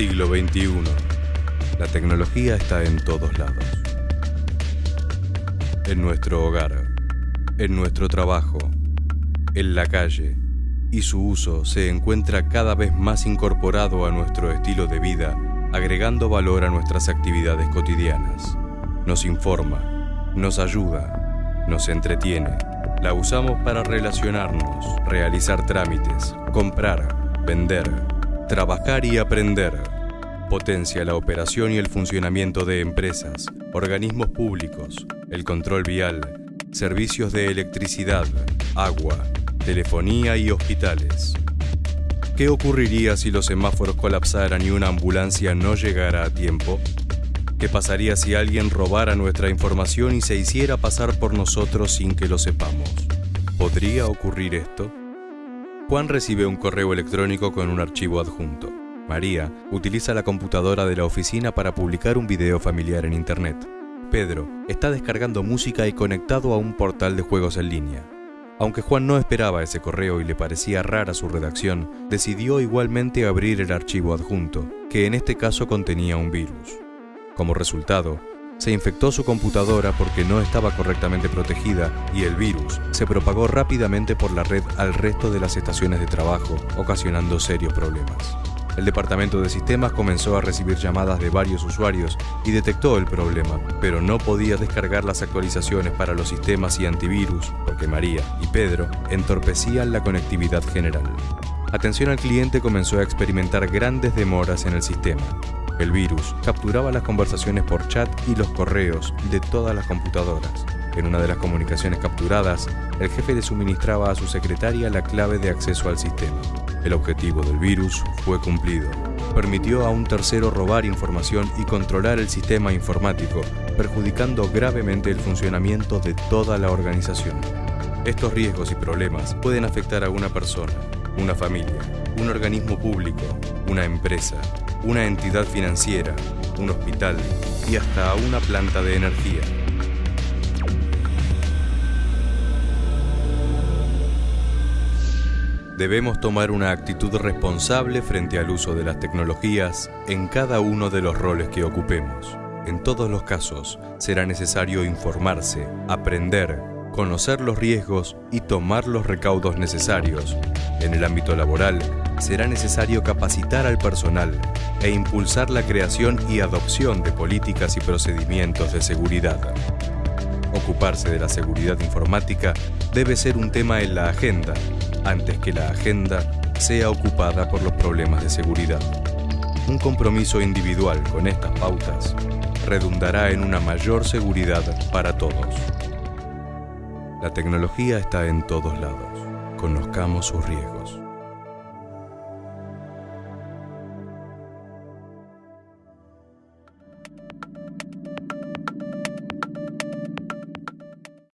Siglo XXI. La tecnología está en todos lados. En nuestro hogar, en nuestro trabajo, en la calle, y su uso se encuentra cada vez más incorporado a nuestro estilo de vida, agregando valor a nuestras actividades cotidianas. Nos informa, nos ayuda, nos entretiene. La usamos para relacionarnos, realizar trámites, comprar, vender, trabajar y aprender. Potencia la operación y el funcionamiento de empresas, organismos públicos, el control vial, servicios de electricidad, agua, telefonía y hospitales. ¿Qué ocurriría si los semáforos colapsaran y una ambulancia no llegara a tiempo? ¿Qué pasaría si alguien robara nuestra información y se hiciera pasar por nosotros sin que lo sepamos? ¿Podría ocurrir esto? Juan recibe un correo electrónico con un archivo adjunto. María utiliza la computadora de la oficina para publicar un video familiar en Internet. Pedro está descargando música y conectado a un portal de juegos en línea. Aunque Juan no esperaba ese correo y le parecía rara su redacción, decidió igualmente abrir el archivo adjunto, que en este caso contenía un virus. Como resultado, se infectó su computadora porque no estaba correctamente protegida y el virus se propagó rápidamente por la red al resto de las estaciones de trabajo, ocasionando serios problemas. El departamento de sistemas comenzó a recibir llamadas de varios usuarios y detectó el problema, pero no podía descargar las actualizaciones para los sistemas y antivirus porque María y Pedro entorpecían la conectividad general. Atención al cliente comenzó a experimentar grandes demoras en el sistema. El virus capturaba las conversaciones por chat y los correos de todas las computadoras. En una de las comunicaciones capturadas, el jefe le suministraba a su secretaria la clave de acceso al sistema. El objetivo del virus fue cumplido. Permitió a un tercero robar información y controlar el sistema informático, perjudicando gravemente el funcionamiento de toda la organización. Estos riesgos y problemas pueden afectar a una persona, una familia, un organismo público, una empresa, una entidad financiera, un hospital y hasta una planta de energía. Debemos tomar una actitud responsable frente al uso de las tecnologías en cada uno de los roles que ocupemos. En todos los casos, será necesario informarse, aprender, conocer los riesgos y tomar los recaudos necesarios. En el ámbito laboral, será necesario capacitar al personal e impulsar la creación y adopción de políticas y procedimientos de seguridad. Ocuparse de la seguridad informática debe ser un tema en la agenda antes que la agenda sea ocupada por los problemas de seguridad. Un compromiso individual con estas pautas redundará en una mayor seguridad para todos. La tecnología está en todos lados. Conozcamos sus riesgos.